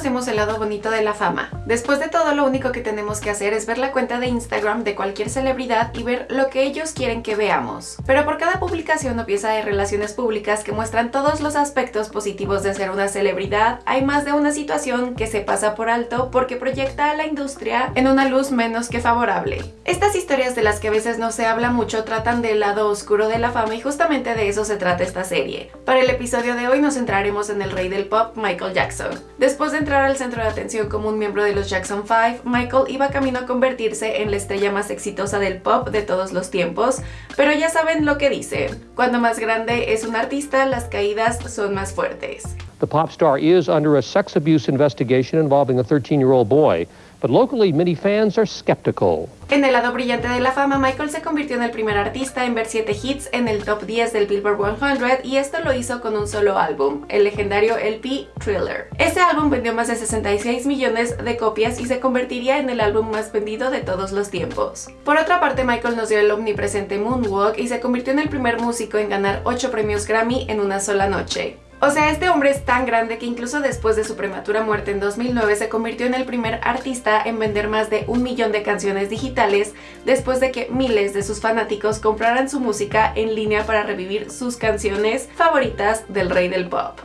conocemos el lado bonito de la fama. Después de todo, lo único que tenemos que hacer es ver la cuenta de Instagram de cualquier celebridad y ver lo que ellos quieren que veamos. Pero por cada publicación o pieza de relaciones públicas que muestran todos los aspectos positivos de ser una celebridad, hay más de una situación que se pasa por alto porque proyecta a la industria en una luz menos que favorable. Estas historias de las que a veces no se habla mucho tratan del lado oscuro de la fama y justamente de eso se trata esta serie. Para el episodio de hoy nos centraremos en el rey del pop, Michael Jackson. Después de entrar al centro de atención como un miembro de los Jackson 5, Michael iba camino a convertirse en la estrella más exitosa del pop de todos los tiempos, pero ya saben lo que dicen. Cuando más grande es un artista, las caídas son más fuertes. The pop star is under a sex abuse investigation involving a 13-year-old boy. But locally many fans are skeptical. En el lado brillante de la fama, Michael se convirtió en el primer artista en ver 7 hits en el top 10 del Billboard 100 y esto lo hizo con un solo álbum, el legendario LP Thriller. Este álbum vendió más de 66 millones de copias y se convertiría en el álbum más vendido de todos los tiempos. Por otra parte, Michael nos dio el omnipresente Moonwalk y se convirtió en el primer músico en ganar 8 premios Grammy en una sola noche. O sea, este hombre es tan grande que incluso después de su prematura muerte en 2009 se convirtió en el primer artista en vender más de un millón de canciones digitales después de que miles de sus fanáticos compraran su música en línea para revivir sus canciones favoritas del rey del pop.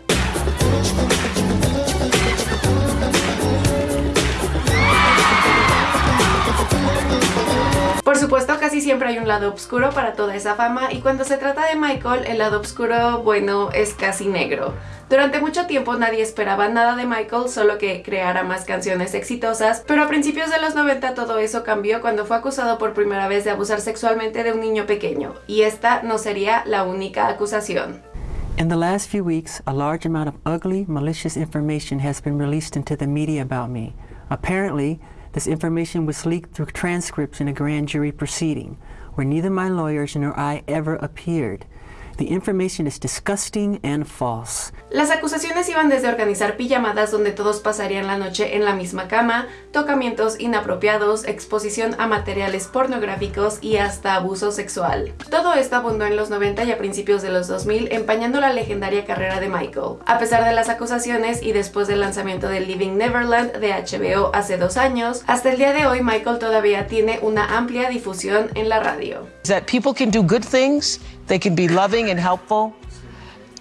Por supuesto, casi siempre hay un lado oscuro para toda esa fama y cuando se trata de Michael, el lado oscuro, bueno, es casi negro. Durante mucho tiempo nadie esperaba nada de Michael, solo que creara más canciones exitosas, pero a principios de los 90 todo eso cambió cuando fue acusado por primera vez de abusar sexualmente de un niño pequeño, y esta no sería la única acusación. In the last few weeks, a large amount of ugly, malicious information has been released into the media about me. Apparently, This information was leaked through transcripts in a grand jury proceeding, where neither my lawyers nor I ever appeared. The information is disgusting and false. Las acusaciones iban desde organizar pijamadas donde todos pasarían la noche en la misma cama, tocamientos inapropiados, exposición a materiales pornográficos y hasta abuso sexual. Todo esto abundó en los 90 y a principios de los 2000, empañando la legendaria carrera de Michael. A pesar de las acusaciones y después del lanzamiento de Living Neverland de HBO hace dos años, hasta el día de hoy Michael todavía tiene una amplia difusión en la radio. That people can do good things, they can be loving and helpful,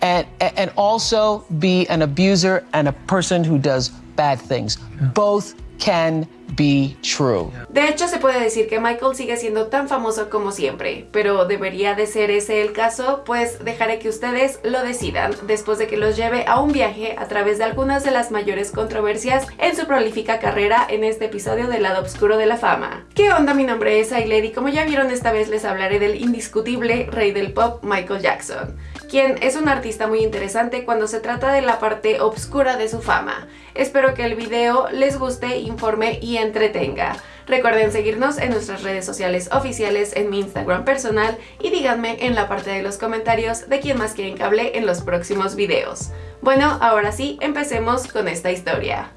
and, and also be an abuser and a person who does bad things. Both can be true. De hecho, se puede decir que Michael sigue siendo tan famoso como siempre, pero ¿debería de ser ese el caso? Pues dejaré que ustedes lo decidan después de que los lleve a un viaje a través de algunas de las mayores controversias en su prolífica carrera en este episodio del lado oscuro de la fama. ¿Qué onda? Mi nombre es Ailer y como ya vieron esta vez les hablaré del indiscutible rey del pop Michael Jackson, quien es un artista muy interesante cuando se trata de la parte oscura de su fama. Espero que el video les guste, informe y entretenga. Recuerden seguirnos en nuestras redes sociales oficiales, en mi Instagram personal y díganme en la parte de los comentarios de quién más quieren que hable en los próximos videos. Bueno, ahora sí, empecemos con esta historia.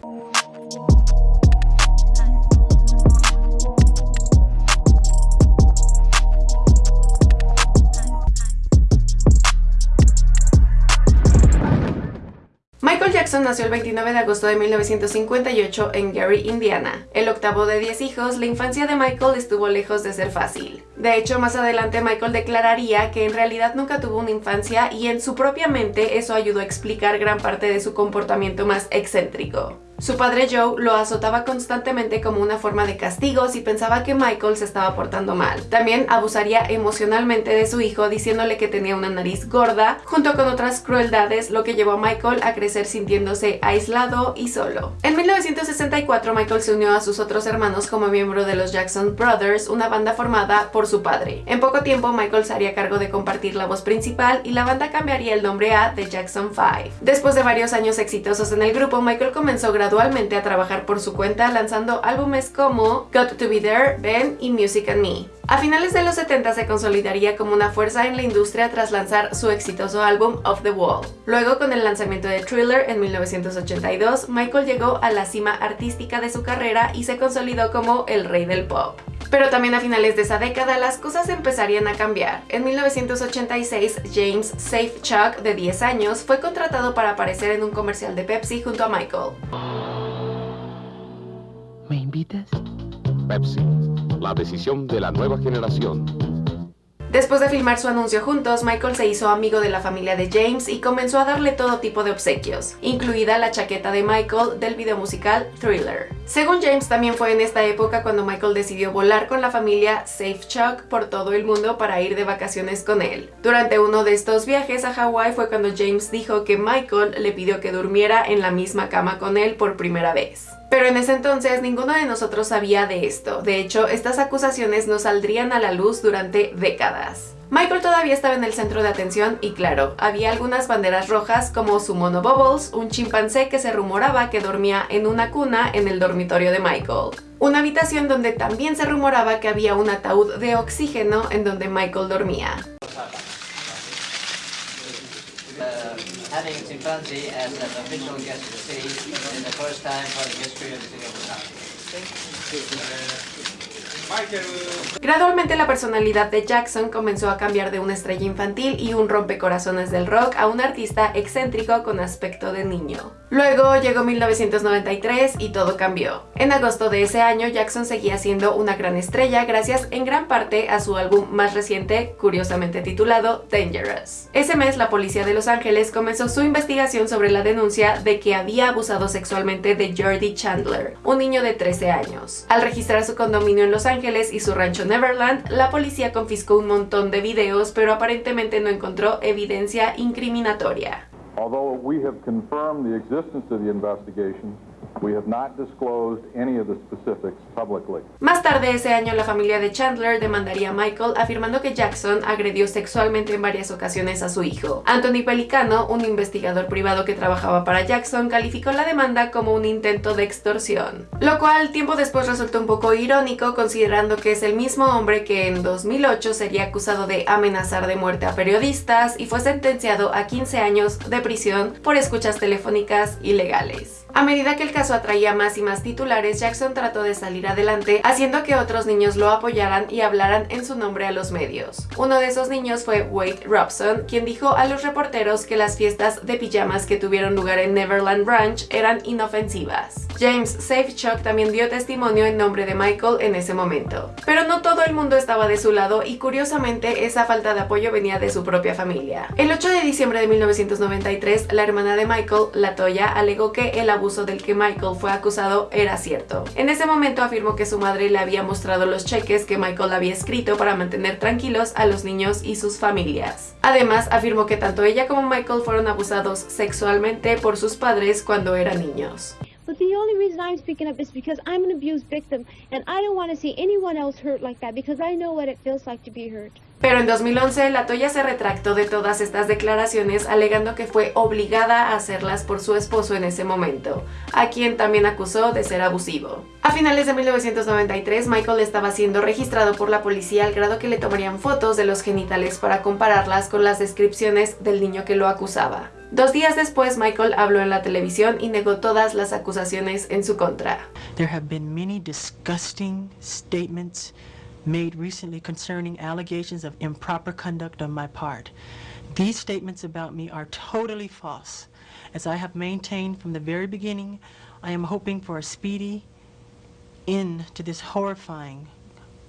Nació el 29 de agosto de 1958 en Gary, Indiana. El octavo de 10 hijos, la infancia de Michael estuvo lejos de ser fácil. De hecho, más adelante Michael declararía que en realidad nunca tuvo una infancia y en su propia mente eso ayudó a explicar gran parte de su comportamiento más excéntrico. Su padre Joe lo azotaba constantemente como una forma de castigo si pensaba que Michael se estaba portando mal. También abusaría emocionalmente de su hijo diciéndole que tenía una nariz gorda, junto con otras crueldades, lo que llevó a Michael a crecer sintiéndose aislado y solo. En 1964 Michael se unió a sus otros hermanos como miembro de los Jackson Brothers, una banda formada por su padre. En poco tiempo Michael se haría cargo de compartir la voz principal y la banda cambiaría el nombre a The Jackson 5. Después de varios años exitosos en el grupo, Michael comenzó gradualmente a trabajar por su cuenta lanzando álbumes como Got to Be There, Ben y Music and Me. A finales de los 70 se consolidaría como una fuerza en la industria tras lanzar su exitoso álbum Off the Wall. Luego, con el lanzamiento de Thriller en 1982, Michael llegó a la cima artística de su carrera y se consolidó como el rey del pop. Pero también a finales de esa década las cosas empezarían a cambiar. En 1986, James Safechuck, de 10 años, fue contratado para aparecer en un comercial de Pepsi junto a Michael. ¿Me invitas? Pepsi, la decisión de la nueva generación. Después de filmar su anuncio juntos, Michael se hizo amigo de la familia de James y comenzó a darle todo tipo de obsequios, incluida la chaqueta de Michael del video musical Thriller. Según James, también fue en esta época cuando Michael decidió volar con la familia Safe Chuck por todo el mundo para ir de vacaciones con él. Durante uno de estos viajes a Hawái fue cuando James dijo que Michael le pidió que durmiera en la misma cama con él por primera vez. Pero en ese entonces ninguno de nosotros sabía de esto. De hecho, estas acusaciones no saldrían a la luz durante décadas. Michael todavía estaba en el centro de atención y claro, había algunas banderas rojas como su mono Bubbles, un chimpancé que se rumoraba que dormía en una cuna en el dormitorio de Michael. Una habitación donde también se rumoraba que había un ataúd de oxígeno en donde Michael dormía. Uh, having chimpanzee as an official guest of the city in the first time for the history of the city of Los Gradualmente la personalidad de Jackson comenzó a cambiar de una estrella infantil y un rompecorazones del rock a un artista excéntrico con aspecto de niño. Luego llegó 1993 y todo cambió. En agosto de ese año Jackson seguía siendo una gran estrella gracias en gran parte a su álbum más reciente, curiosamente titulado Dangerous. Ese mes la policía de Los Ángeles comenzó su investigación sobre la denuncia de que había abusado sexualmente de Jordi Chandler, un niño de 13 años. Al registrar su condominio en Los Ángeles, y su rancho Neverland, la policía confiscó un montón de videos, pero aparentemente no encontró evidencia incriminatoria. Although we have confirmed the existence of the investigation, we have not disclosed any of the specifics publicly. Más tarde ese año la familia de Chandler demandaría a Michael afirmando que Jackson agredió sexualmente en varias ocasiones a su hijo. Anthony Pelicano, un investigador privado que trabajaba para Jackson, calificó la demanda como un intento de extorsión. Lo cual tiempo después resultó un poco irónico considerando que es el mismo hombre que en 2008 sería acusado de amenazar de muerte a periodistas y fue sentenciado a 15 años de prisión por escuchas telefónicas ilegales. A medida que el caso atraía más y más titulares, Jackson trató de salir adelante, haciendo que otros niños lo apoyaran y hablaran en su nombre a los medios. Uno de esos niños fue Wade Robson, quien dijo a los reporteros que las fiestas de pijamas que tuvieron lugar en Neverland Ranch eran inofensivas. James Safechuck también dio testimonio en nombre de Michael en ese momento. Pero no todo el mundo estaba de su lado y curiosamente esa falta de apoyo venía de su propia familia. El 8 de diciembre de 1993, la hermana de Michael, Latoya, alegó que el abuso del que Michael fue acusado era cierto. En ese momento afirmó que su madre le había mostrado los cheques que Michael había escrito para mantener tranquilos a los niños y sus familias. Además, afirmó que tanto ella como Michael fueron abusados sexualmente por sus padres cuando eran niños. But the only reason I'm speaking up is because I'm an abused victim and I don't want to see anyone else hurt like that because I know what it feels like to be hurt. Pero en 2011 la Toya se retractó de todas estas declaraciones alegando que fue obligada a hacerlas por su esposo en ese momento, a quien también acusó de ser abusivo. A finales de 1993 Michael estaba siendo registrado por la policía al grado que le tomarían fotos de los genitales para compararlas con las descripciones del niño que lo acusaba. Dos días después Michael habló en la televisión y negó todas las acusaciones en su contra. There have been many disgusting statements made recently concerning allegations of improper conduct on my part. These statements about me are totally false. As I have maintained from the very beginning, I am hoping for a speedy end to this horrifying,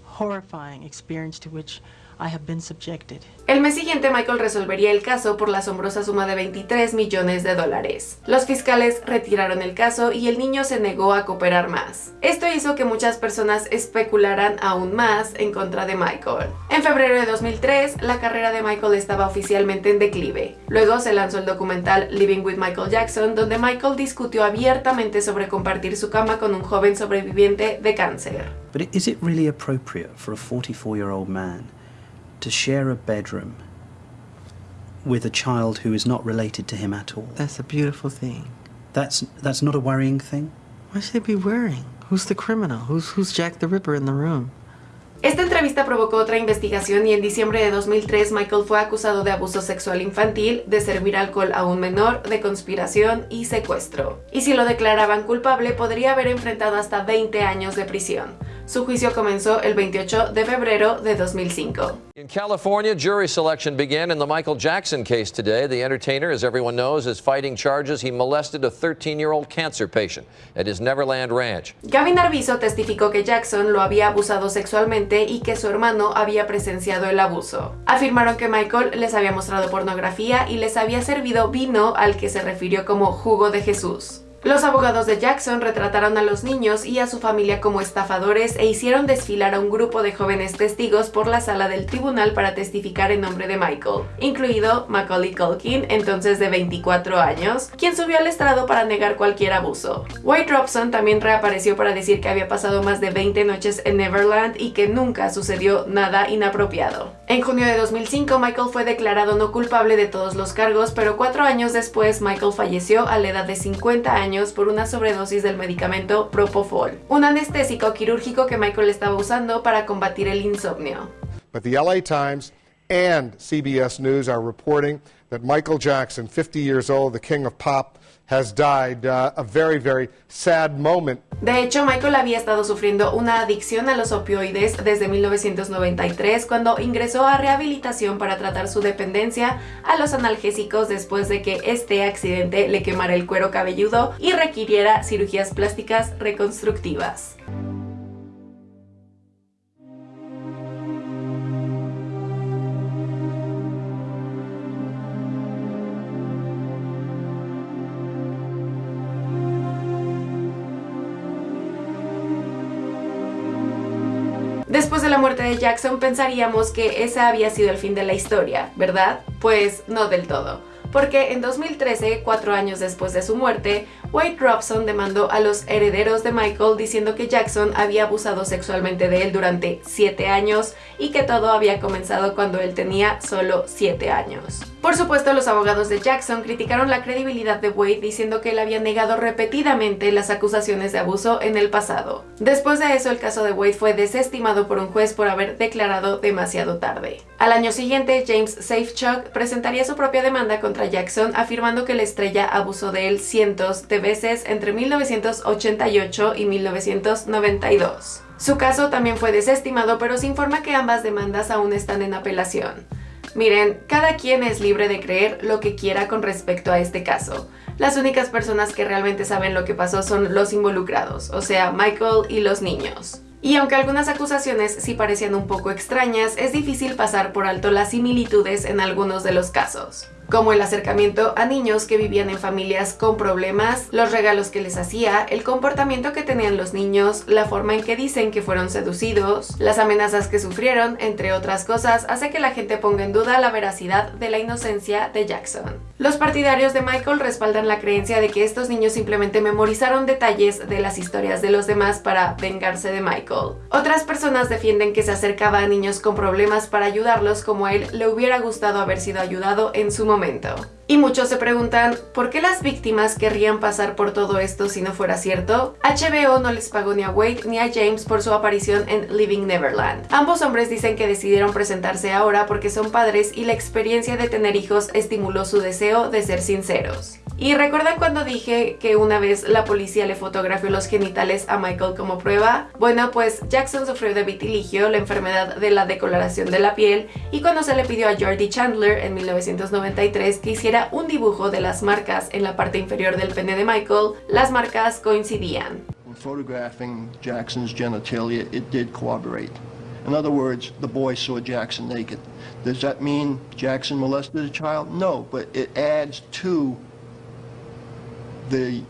horrifying experience to which I have been subjected. El mes siguiente Michael resolvería el caso por la asombrosa suma de 23 millones de dólares. Los fiscales retiraron el caso y el niño se negó a cooperar más. Esto hizo que muchas personas especularan aún más en contra de Michael. En febrero de 2003, la carrera de Michael estaba oficialmente en declive. Luego se lanzó el documental Living with Michael Jackson, donde Michael discutió abiertamente sobre compartir su cama con un joven sobreviviente de cáncer. But is it really appropriate for a 44-year-old man to share a bedroom with a child who is not related to him at all. That's a beautiful thing. That's that's not a worrying thing. Why should it be worrying? Who's the criminal? Who's who's Jack the Ripper in the room? Esta entrevista provocó otra investigación y en diciembre de 2003 Michael fue acusado de abuso sexual infantil, de servir alcohol a un menor, de conspiración y secuestro. Y si lo declaraban culpable podría haber enfrentado hasta 20 años de prisión. Su juicio comenzó el 28 de febrero de 2005. In California, jury selection began in the Michael Jackson case today. The entertainer, as everyone knows, is fighting charges he molested a 13-year-old cancer patient at his Neverland Ranch. Gavin Arvizo testificó que Jackson lo había abusado sexualmente y que su hermano había presenciado el abuso. Afirmaron que Michael les había mostrado pornografía y les había servido vino al que se refirió como jugo de Jesús. Los abogados de Jackson retrataron a los niños y a su familia como estafadores e hicieron desfilar a un grupo de jóvenes testigos por la sala del tribunal para testificar en nombre de Michael, incluido Macaulay Culkin, entonces de 24 años, quien subió al estrado para negar cualquier abuso. White Robson también reapareció para decir que había pasado más de 20 noches en Neverland y que nunca sucedió nada inapropiado. En junio de 2005, Michael fue declarado no culpable de todos los cargos, pero cuatro años después, Michael falleció a la edad de 50 años por una sobredosis del medicamento Propofol, un anestésico quirúrgico que Michael estaba usando para combatir el insomnio. But the LA Times and CBS News are reporting that Michael Jackson, 50 years old, the king of pop, has died uh, a very, very sad moment. De hecho, Michael había estado sufriendo una adicción a los opioides desde 1993 cuando ingresó a rehabilitación para tratar su dependencia a los analgésicos después de que este accidente le quemara el cuero cabelludo y requiriera cirugías plásticas reconstructivas. Después de la muerte de Jackson pensaríamos que ese había sido el fin de la historia, ¿verdad? Pues no del todo porque en 2013, cuatro años después de su muerte, Wade Robson demandó a los herederos de Michael diciendo que Jackson había abusado sexualmente de él durante siete años y que todo había comenzado cuando él tenía solo siete años. Por supuesto, los abogados de Jackson criticaron la credibilidad de Wade diciendo que él había negado repetidamente las acusaciones de abuso en el pasado. Después de eso, el caso de Wade fue desestimado por un juez por haber declarado demasiado tarde. Al año siguiente, James Safechuck presentaría su propia demanda contra Jackson afirmando que la estrella abusó de él cientos de veces entre 1988 y 1992. Su caso también fue desestimado, pero se informa que ambas demandas aún están en apelación. Miren, cada quien es libre de creer lo que quiera con respecto a este caso. Las únicas personas que realmente saben lo que pasó son los involucrados, o sea, Michael y los niños. Y aunque algunas acusaciones sí parecían un poco extrañas, es difícil pasar por alto las similitudes en algunos de los casos como el acercamiento a niños que vivían en familias con problemas, los regalos que les hacía, el comportamiento que tenían los niños, la forma en que dicen que fueron seducidos, las amenazas que sufrieron, entre otras cosas, hace que la gente ponga en duda la veracidad de la inocencia de Jackson. Los partidarios de Michael respaldan la creencia de que estos niños simplemente memorizaron detalles de las historias de los demás para vengarse de Michael. Otras personas defienden que se acercaba a niños con problemas para ayudarlos como a él le hubiera gustado haber sido ayudado en su y muchos se preguntan, ¿por qué las víctimas querrían pasar por todo esto si no fuera cierto? HBO no les pagó ni a Wade ni a James por su aparición en Living Neverland. Ambos hombres dicen que decidieron presentarse ahora porque son padres y la experiencia de tener hijos estimuló su deseo de ser sinceros. ¿Y recuerdan cuando dije que una vez la policía le fotografió los genitales a Michael como prueba? Bueno, pues Jackson sufrió de vitiligio, la enfermedad de la decoloración de la piel, y cuando se le pidió a Jordi Chandler en 1993 que hiciera un dibujo de las marcas en la parte inferior del pene de Michael, las marcas coincidían. Photographing Jackson's genitalia, it did corroborate. In other words, the boy saw Jackson naked. Does that mean Jackson molested a child? No, but it adds to the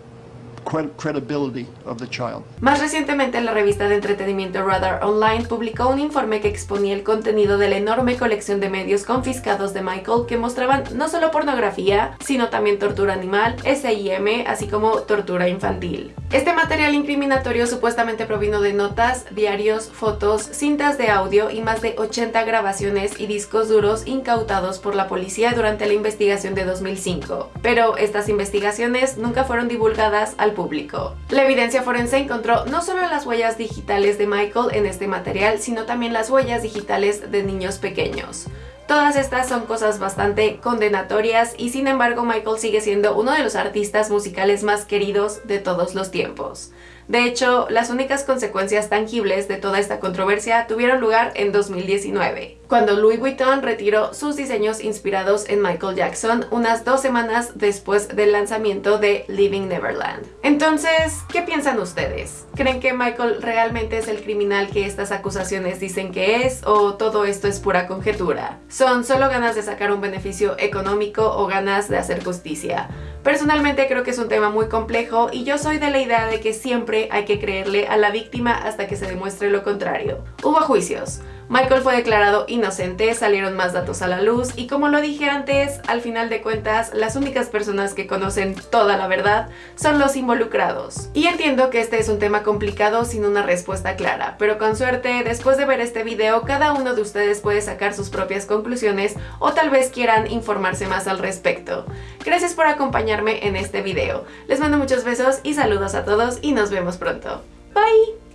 credibility of the child. Más recientemente, la revista de entretenimiento Radar Online publicó un informe que exponía el contenido de la enorme colección de medios confiscados de Michael que mostraban no solo pornografía, sino también tortura animal, SIM, así como tortura infantil. Este material incriminatorio supuestamente provino de notas, diarios, fotos, cintas de audio y más de 80 grabaciones y discos duros incautados por la policía durante la investigación de 2005. Pero estas investigaciones nunca fueron divulgadas al público. La evidencia forense encontró no solo las huellas digitales de Michael en este material, sino también las huellas digitales de niños pequeños. Todas estas son cosas bastante condenatorias y sin embargo Michael sigue siendo uno de los artistas musicales más queridos de todos los tiempos. De hecho, las únicas consecuencias tangibles de toda esta controversia tuvieron lugar en 2019, cuando Louis Vuitton retiró sus diseños inspirados en Michael Jackson unas dos semanas después del lanzamiento de Living Neverland. Entonces, ¿qué piensan ustedes? ¿Creen que Michael realmente es el criminal que estas acusaciones dicen que es o todo esto es pura conjetura? ¿Son solo ganas de sacar un beneficio económico o ganas de hacer justicia? Personalmente creo que es un tema muy complejo y yo soy de la idea de que siempre hay que creerle a la víctima hasta que se demuestre lo contrario. Hubo juicios. Michael fue declarado inocente, salieron más datos a la luz y como lo dije antes, al final de cuentas, las únicas personas que conocen toda la verdad son los involucrados. Y entiendo que este es un tema complicado sin una respuesta clara, pero con suerte, después de ver este video, cada uno de ustedes puede sacar sus propias conclusiones o tal vez quieran informarse más al respecto. Gracias por acompañarme en este video. Les mando muchos besos y saludos a todos y nos vemos pronto. Bye!